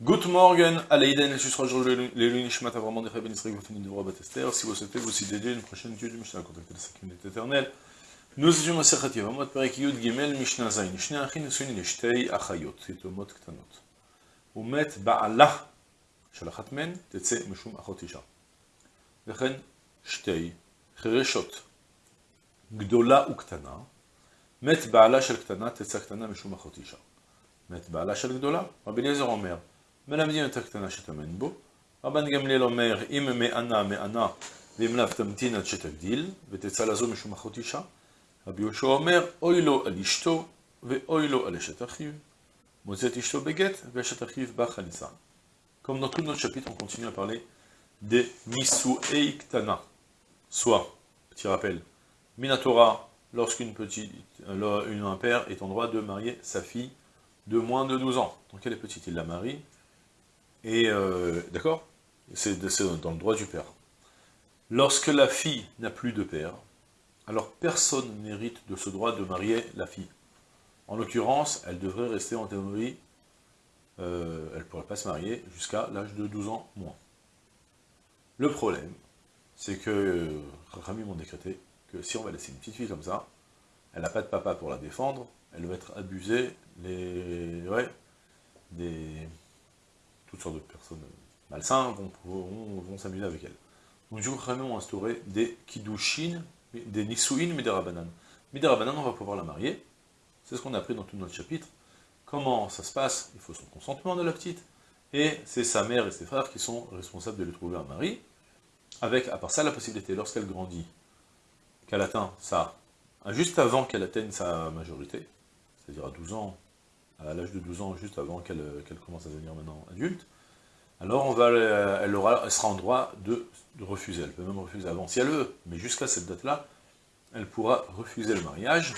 Good morning, Aleiden, et Susra, Lélu, Nishmat, vraiment des Rabbi Nisra, Goutini, de Roi Batester. Si vous souhaitez vous aussi dédier une prochaine étude du Mishnah, contactez la 5 minutes éternelle. Nous étions à Sechati, Yud, Gimel, Mishnah, Zain, Mishnah, Achin, Achayot, Ktanot. Ba'ala, Shalachat Men, Tetse, Meshum, Shtei, Chereshot, Gdola, Met, Ba'ala, Shal, Ktana, Tetse, Ktana, Meshum, Met, Ba'ala, Shal, Gdola, Rabbi מלמדים את הקטנה שתאמן בו, רבן גמליאל אומר, אם מענה מענה, ואם לאו תמתין עד שתגדיל, ותצא לזו משום אחות אישה. רבי יהושע אומר, אוי לו על אשתו, ואוי לו על אשת אחיו. Mozet Ishto Beget, Veshat Achiv Bachalisa. Comme dans tout notre chapitre, on continue à parler des Misuei Ktana. Soit, petit rappel, Minatora, lorsqu'une petite, une, un père est en droit de marier sa fille de moins de 12 ans. Donc elle est petite, il la marie. et, euh, d'accord? C'est dans le droit du père. Lorsque la fille n'a plus de père, alors personne n'hérite de ce droit de marier la fille. En l'occurrence, elle devrait rester en théorie, euh, elle ne pourrait pas se marier jusqu'à l'âge de 12 ans moins. Le problème, c'est que euh, Rami m'ont décrété que si on va laisser une petite fille comme ça, elle n'a pas de papa pour la défendre, elle va être abusée, les, des, toutes sortes de personnes malsains vont, vont, s'amuser avec elle. Donc du coup, instauré des kiddushin, des nisuin midarabanan. Midarabanan, on va pouvoir la marier, c'est ce qu'on a appris dans tout notre chapitre. Comment ça se passe? Il faut son consentement de la petite, et c'est sa mère et ses frères qui sont responsables de lui trouver un mari, avec, à part ça, la possibilité, lorsqu'elle grandit, qu'elle atteint ça, juste avant qu'elle atteigne sa majorité, c'est-à-dire à 12 ans, à l'âge de 12 ans, juste avant qu'elle commence à devenir maintenant adulte, alors on va, elle, aura, elle sera en droit de, de, refuser. Elle peut même refuser avant si elle veut, mais jusqu'à cette date-là, elle pourra refuser le mariage,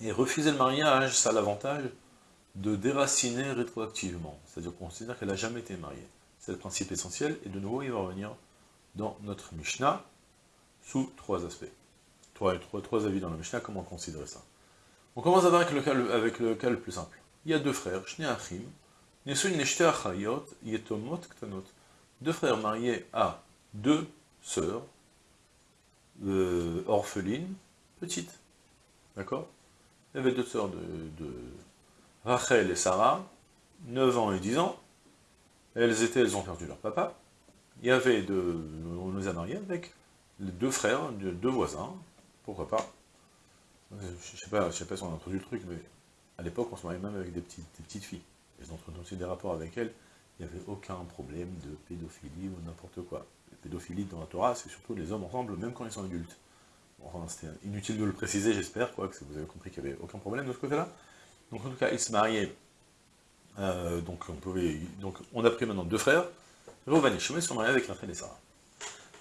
et refuser le mariage, ça a l'avantage de déraciner rétroactivement. C'est-à-dire qu'on considère qu'elle n'a jamais été mariée. C'est le principe essentiel, et de nouveau, il va revenir dans notre Mishnah, sous trois aspects. Trois, trois, trois avis dans la Mishnah, comment considérer ça? On commence avec le cas, avec le, cas le plus simple. Il y a deux frères, Shne Achim, Achayot, Yetomot Ktanot. Deux frères mariés à deux sœurs, euh, orphelines, petites. D'accord? Il y avait deux sœurs de, Rachel et Sarah, 9 ans et 10 ans. Elles étaient, elles ont perdu leur papa. Il y avait de, on les a mariées avec les deux frères, deux voisins, pourquoi pas? Je sais pas, je sais pas si on a introduit le truc, mais à l'époque, on se mariait même avec des petites, filles. Elles ont aussi des rapports avec elles, il n'y avait aucun problème de pédophilie ou n'importe quoi. La pédophilie dans la Torah, c'est surtout les hommes ensemble, même quand ils sont adultes. Enfin, c'était inutile de le préciser, j'espère, quoi, que vous avez compris qu'il n'y avait aucun problème de ce côté-là. Donc en tout cas, ils se mariaient, euh, donc on a pris maintenant deux frères, Reuven et Shimon sont mariés avec Rachel et Sarah.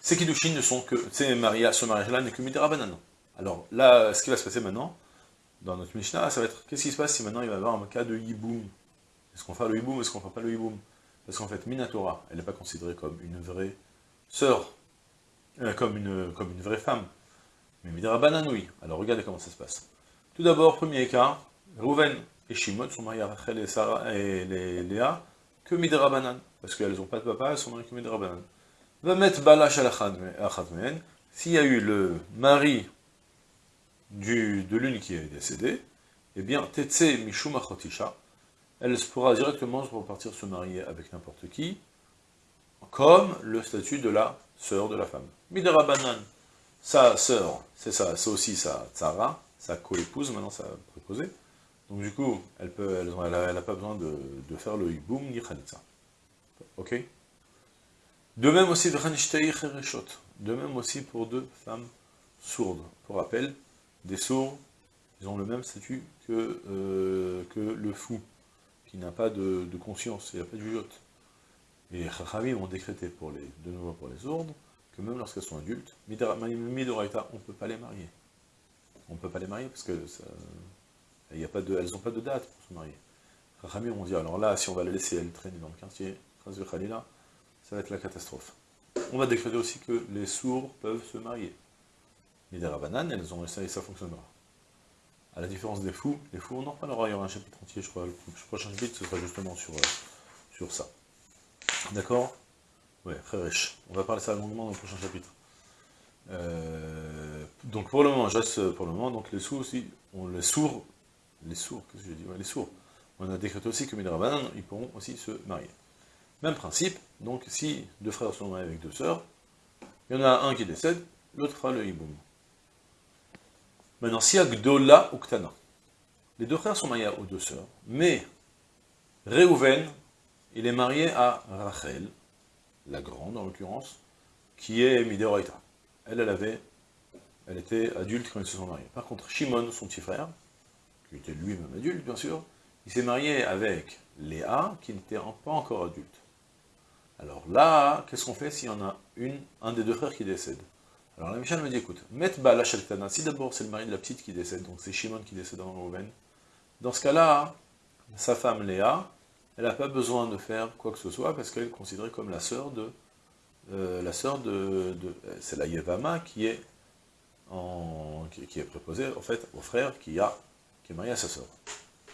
Ces Kiddushin ne sont que, ces mariages, ce mariage-là n'est que Midera Banan. Alors là, ce qui va se passer maintenant, dans notre Mishnah, ça va être, qu'est-ce qui se passe si maintenant il va y avoir un cas de Yiboum Est-ce qu'on fait le Yiboum, est-ce qu'on ne fait pas le Yiboum Parce qu'en fait, Minatora, elle n'est pas considérée comme une vraie sœur, euh, comme, une, vraie femme, mais Midrabanan, oui. Alors regardez comment ça se passe. Tout d'abord, premier cas, Rouven et Shimon sont mariés à Rachel et, Sarah et Léa que Midrabanan, parce qu'elles n'ont pas de papa, elles sont mariées que Midrabanan. Va mettre Balash al s'il y a eu le mari de l'une qui est décédée, eh bien, Tetse Mishuma Chotisha, elle pourra directement repartir se marier avec n'importe qui, comme le statut de la sœur de la femme. Midrabanan, sa sœur, c'est ça, c'est aussi sa tsara, sa co-épouse, maintenant sa préposée. Donc du coup, elle peut, elle, pas besoin de, faire le hiboum ni khalitza. Ok? De même aussi, de même aussi pour deux femmes sourdes. Pour rappel, des sourds, ils ont le même statut que, euh, le fou, qui n'a pas de, conscience, il n'a pas de jugeote. Et Chachamim ont décrété pour les, de nouveau pour les sourdes, que même lorsqu'elles sont adultes, Midoraita, on ne peut pas les marier. On ne peut pas les marier parce que elles n'ont pas de date pour se marier. Rachamim on dit, alors là, si on va les laisser elles traîner dans le quartier, ça va être la catastrophe. On va décréter aussi que les sourds peuvent se marier. Midarabanan, elles ont essayé, ça fonctionnera. À la différence des fous, les fous, on en reparlera, il y aura un chapitre entier, je crois, le prochain chapitre, ce sera justement sur, euh, sur ça. D'accord? Ouais, très riche. On va parler ça longuement dans le prochain chapitre. Euh, donc pour le moment, juste pour le moment, donc les sourds aussi, on les sourds, les sourds, qu'est-ce que j'ai dit? Les sourds. On a décrété aussi que Midrabanan, ils pourront aussi se marier. Même principe, donc si deux frères sont mariés avec deux sœurs, il y en a un qui décède, l'autre fera le hiboum. Maintenant, si Gdola ou Ktana, les deux frères sont mariés aux deux sœurs, mais Réhouven, il est marié à Rachel, la grande en l'occurrence, qui est Mideoraita. Elle, elle avait, elle était adulte quand ils se sont mariés. Par contre, Shimon, son petit frère, qui était lui-même adulte, bien sûr, il s'est marié avec Léa, qui n'était pas encore adulte. Alors là, qu'est-ce qu'on fait s'il y en a un des deux frères qui décède? Alors la Michel me dit, écoute, met Bala Shaltana, si d'abord c'est le mari de la petite qui décède, donc c'est Shimon qui décède en Rouven, dans ce cas-là, sa femme Léa, elle n'a pas besoin de faire quoi que ce soit, parce qu'elle est considérée comme la sœur de... Euh, la sœur de... c'est la Yevama qui est, qui, est préposée, en fait, au frère qui, a, qui est marié à sa sœur.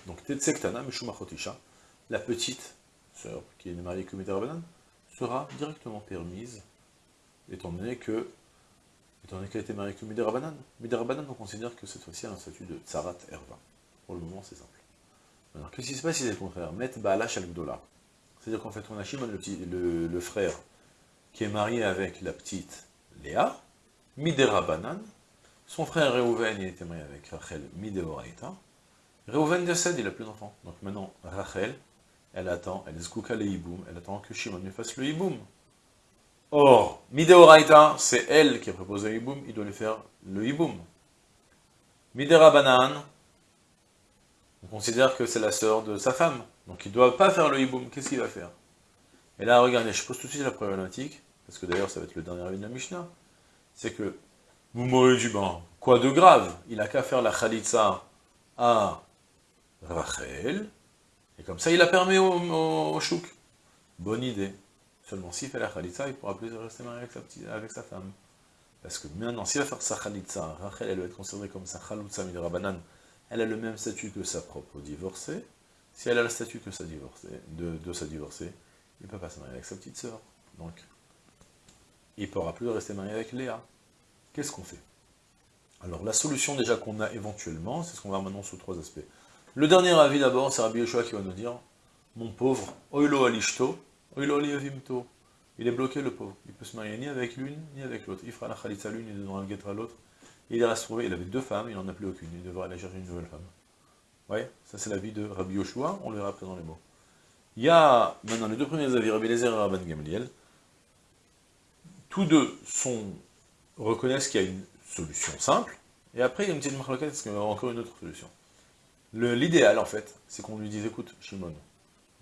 Donc, Tetsektana Meshumachotisha, la petite sœur qui est mariée avec Rabbanan, sera directement permise, étant donné que étant donné qu'elle été mariée avec Midirabanan. Midirabanan, on considère que cette fois-ci, a un statut de Tsarat Erva. Pour le moment, c'est simple. Alors, qu'est-ce qui se passe si c'est le contraire? Met Baala Shalgdola. C'est-à-dire qu'en fait, on a Shimon, le, frère, qui est marié avec la petite Léa, Midirabanan. Son frère Reuven, il était marié avec Rachel Mideoraita. Reuven décède, il n'a plus d'enfant. Donc maintenant, Rachel, elle attend, elle est le hiboum, elle attend que Shimon lui fasse le hiboum. Or, Mideoraita, c'est elle qui a proposé le hiboum, il doit lui faire le hiboum. Midera on considère que c'est la sœur de sa femme, donc il ne doit pas faire le hiboum, qu'est-ce qu'il va faire? Et là, regardez, je pose tout de suite la problématique, parce que d'ailleurs ça va être le dernier avis de la Mishnah, c'est que vous m'aurez ben, quoi de grave? Il a qu'à faire la khalitsa à Rachel, et comme ça, il a permis au, au, chouk. Bonne idée. Seulement, s'il fait la khalitza, il pourra plus rester marié avec sa, petite, avec sa femme. Parce que maintenant, s'il va faire sa khalitza, Rachel, elle va être considérée comme sa khaloutza midrabanan, elle a le même statut que sa propre divorcée. Si elle a le statut que sa divorcée, de, de sa divorcée, il ne peut pas se marier avec sa petite sœur. Donc, il ne pourra plus rester marié avec Léa. Qu'est-ce qu'on fait? Alors, la solution déjà qu'on a éventuellement, c'est ce qu'on va maintenant sous trois aspects. Le dernier avis d'abord, c'est Rabbi Yeshua qui va nous dire, mon pauvre, oilo alishto. Il est bloqué le pauvre. Il peut se marier ni avec l'une, ni avec l'autre. Il fera la khalitza l'une, il devra le à l'autre. Il reste trouvé, il avait deux femmes, il n'en a plus aucune. Il devra aller chercher une nouvelle femme. Ouais, ça c'est l'avis de Rabbi Yoshua, on le verra après dans les mots. Il y a maintenant les deux premiers avis, Rabbi Lezer et Rabban Gamliel. Tous deux reconnaissent qu'il y a une solution simple, et après il y a une petite marque parce qu'il y a encore une autre solution. L'idéal, en fait, c'est qu'on lui dise, écoute, Shimon,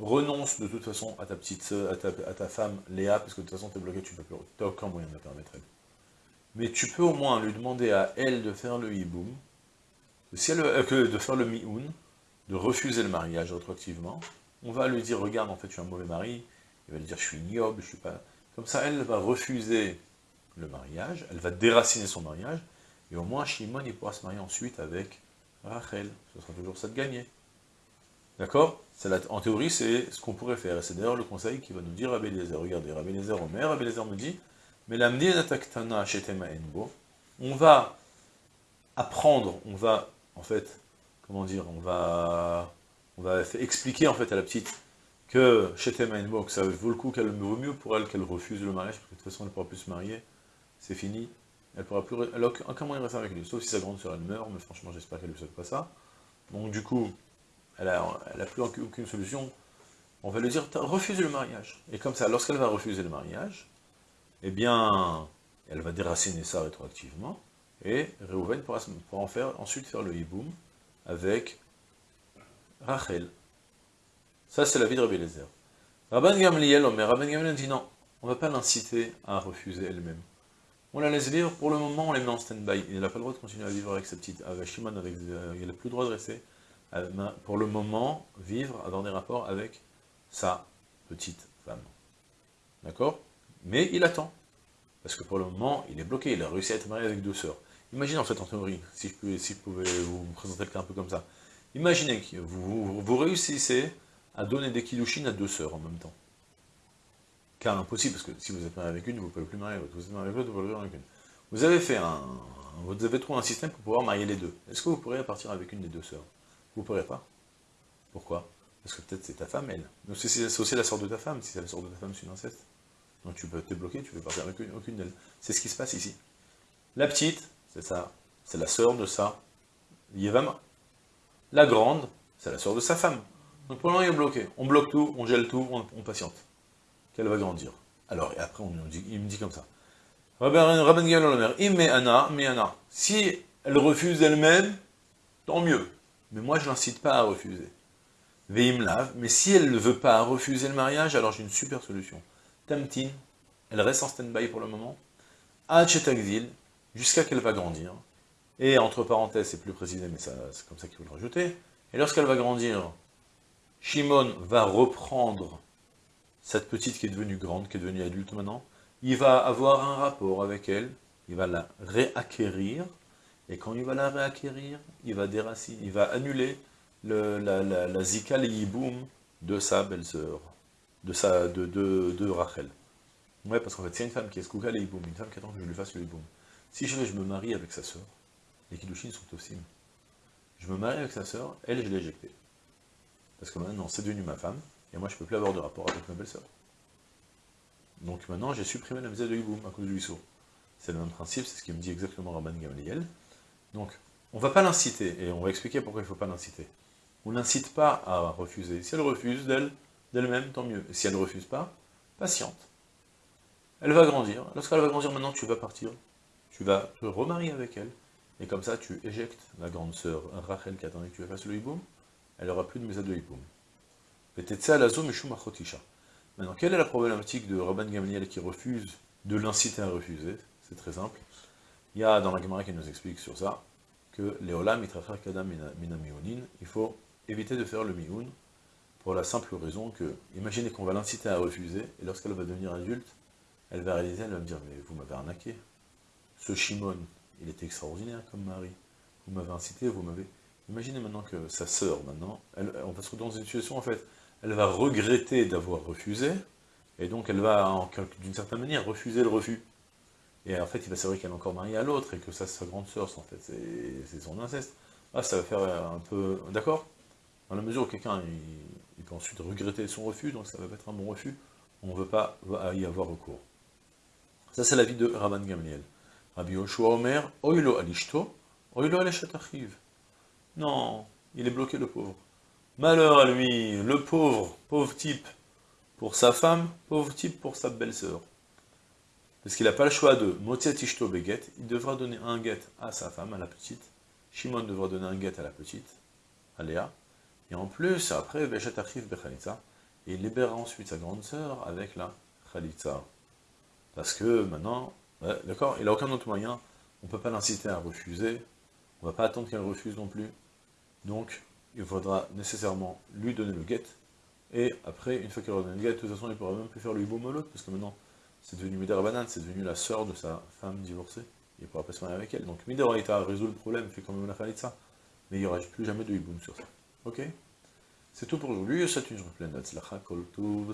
renonce de toute façon à ta petite à ta, à ta femme Léa, parce que de toute façon, tu es bloqué, tu n'as aucun moyen de la permettre elle. Mais tu peux au moins lui demander à elle de faire le hiboum, si euh, de faire le mioun, de refuser le mariage rétroactivement. On va lui dire, regarde, en fait, je suis un mauvais mari. Il va lui dire, je suis ignoble, je suis pas... Comme ça, elle va refuser le mariage, elle va déraciner son mariage, et au moins, Shimon, il pourra se marier ensuite avec Rachel, ce sera toujours ça de gagner. D'accord? En théorie, c'est ce qu'on pourrait faire, et c'est d'ailleurs le conseil qui va nous dire Rabbi Eliezer. Regardez, Rabbi Eliezer Omer, Rabbi Eliezer me dit, mais on va apprendre, on va, en fait, comment dire, on va, on va expliquer en fait à la petite que Shetem Enbo, que ça vaut le coup, qu'elle vaut mieux pour elle qu'elle refuse le mariage, parce que de toute façon elle ne pourra plus se marier, c'est fini, elle pourra plus, elle a aucun moyen de avec lui, sauf si sa grande sœur elle meurt, mais franchement j'espère qu'elle ne lui souhaite pas ça. Donc du coup, elle a, elle a plus aucune solution. On va lui dire, refuse le mariage. Et comme ça, lorsqu'elle va refuser le mariage, eh bien, elle va déraciner ça rétroactivement, et Reuven pourra, ensuite faire le hiboum avec Rachel. Ça, c'est la vie de Rabbi Lezer. Rabban Gamliel, mais Rabban Gamliel dit non, on ne va pas l'inciter à refuser elle-même. On la laisse vivre, pour le moment on les met en stand-by. Il n'a pas le droit de continuer à vivre avec sa petite, avec Shimon, avec, euh, il n'a plus le droit de rester, pour le moment, vivre, avoir des rapports avec sa petite femme. D'accord? Mais il attend. Parce que pour le moment, il est bloqué, il a réussi à être marié avec deux sœurs. Imaginez en fait en théorie, si je pouvais, si je pouvais vous présenter le cas un peu comme ça. Imaginez que vous, réussissez à donner des kilouchines à deux sœurs en même temps. cas impossible, parce que si vous êtes marié avec une, vous ne pouvez plus marier l'autre, vous êtes marié avec l'autre, vous ne pouvez plus marier avec une. Vous avez fait un, vous avez trouvé un système pour pouvoir marier les deux. Est-ce que vous pourriez partir avec une des deux sœurs? Vous ne pourrez pas. Pourquoi? Parce que peut-être c'est ta femme, elle. Donc c'est aussi la sœur de ta femme, si c'est la sœur de ta femme, c'est une inceste. Donc tu peux te bloquer, tu peux partir avec aucune d'elles. C'est ce qui se passe ici. La petite, c'est ça, c'est la sœur de sa Yevama. La grande, c'est la sœur de sa femme. Donc pour le moment, il est bloqué. On bloque tout, on gèle tout, on, patiente. Qu'elle va grandir. Alors, et après, on, il me dit comme ça. Rabban Anna, Anna. Si elle refuse elle-même, tant mieux. Mais moi, je n'incite pas à refuser. Veimlav, mais si elle ne veut pas refuser le mariage, alors j'ai une super solution. Tamtin, elle reste en stand-by pour le moment. Achetagzil, jusqu'à qu'elle va grandir. Et entre parenthèses, c'est plus précisé, mais c'est comme ça qu'il faut le rajouter. Et lorsqu'elle va grandir, Shimon va reprendre cette petite qui est devenue grande, qui est devenue adulte maintenant, il va avoir un rapport avec elle, il va la réacquérir, et quand il va la réacquérir, il va déraciner, il va annuler le, la, la, la zika de sa belle-sœur, de, sa, de, Rachel. Ouais, parce qu'en fait, c'est une femme qui est skouka les une femme qui attend que je lui fasse le hiboum. Si je, je me marie avec sa sœur, les kiddushin sont aussi. Je me marie avec sa sœur, elle, je l'ai éjectée. Parce que maintenant, c'est devenu ma femme, et moi, je ne peux plus avoir de rapport avec ma belle-sœur. Donc maintenant, j'ai supprimé la misère de Hiboum à cause du Issou. C'est le même principe, c'est ce qui me dit exactement Rabban Gamliel. Donc, on ne va pas l'inciter, et on va expliquer pourquoi il ne faut pas l'inciter. On n'incite pas à refuser. Si elle refuse d'elle, d'elle-même, tant mieux. Si elle ne refuse pas, patiente. Elle va grandir. Lorsqu'elle va grandir, maintenant, tu vas partir. Tu vas te remarier avec elle. Et comme ça, tu éjectes la grande sœur Rachel qui attendait que tu fasses le hiboum elle n'aura plus de Mesa de Hipoum. Maintenant, quelle est la problématique de Rabban Gamliel qui refuse de l'inciter à refuser? C'est très simple. Il y a dans la Gemara qui nous explique sur ça que Léolam Mitrachar Kadam Mina il faut éviter de faire le Mioun pour la simple raison que, imaginez qu'on va l'inciter à refuser, et lorsqu'elle va devenir adulte, elle va réaliser, elle va me dire, mais vous m'avez arnaqué. Ce Shimon, il était extraordinaire comme mari. Vous m'avez incité, vous m'avez... Imaginez maintenant que sa sœur, maintenant, elle, on va se retrouver dans une situation, en fait, elle va regretter d'avoir refusé, et donc elle va, d'une certaine manière, refuser le refus. Et en fait, il va savoir qu'elle est encore mariée à l'autre, et que ça, c'est sa grande sœur, en fait, c'est son inceste. Ah, ça va faire un peu... D'accord Dans la mesure où quelqu'un, peut ensuite regretter son refus, donc ça va être un bon refus, on ne veut pas y avoir recours. Ça, c'est l'avis de Rabban Gamliel. Rabbi Yoshua Omer, Oilo alishto, Oilo aleshatachiv. Non, il est bloqué le pauvre. Malheur à lui, le pauvre, pauvre type pour sa femme, pauvre type pour sa belle-sœur. Parce qu'il n'a pas le choix de Motzet Ishto Beget, il devra donner un guet à sa femme, à la petite. Shimon devra donner un guet à la petite, à Léa. Et en plus, après, Achiv il libérera ensuite sa grande sœur avec la Khalitza. Parce que maintenant, d'accord, il n'a aucun autre moyen, on ne peut pas l'inciter à refuser, on ne va pas attendre qu'elle refuse non plus. Donc, il faudra nécessairement lui donner le guet. Et après, une fois qu'il aura donné le guet, de toute façon, il ne pourra même plus faire le l'autre, parce que maintenant, c'est devenu Midarabanan, c'est devenu la sœur de sa femme divorcée. Il ne pourra pas se marier avec elle. Donc, Midaraita résout le problème, fait quand même la ça. Mais il n'y aura plus jamais de hiboum sur ça. Ok? C'est tout pour aujourd'hui, c'est une journée pleine de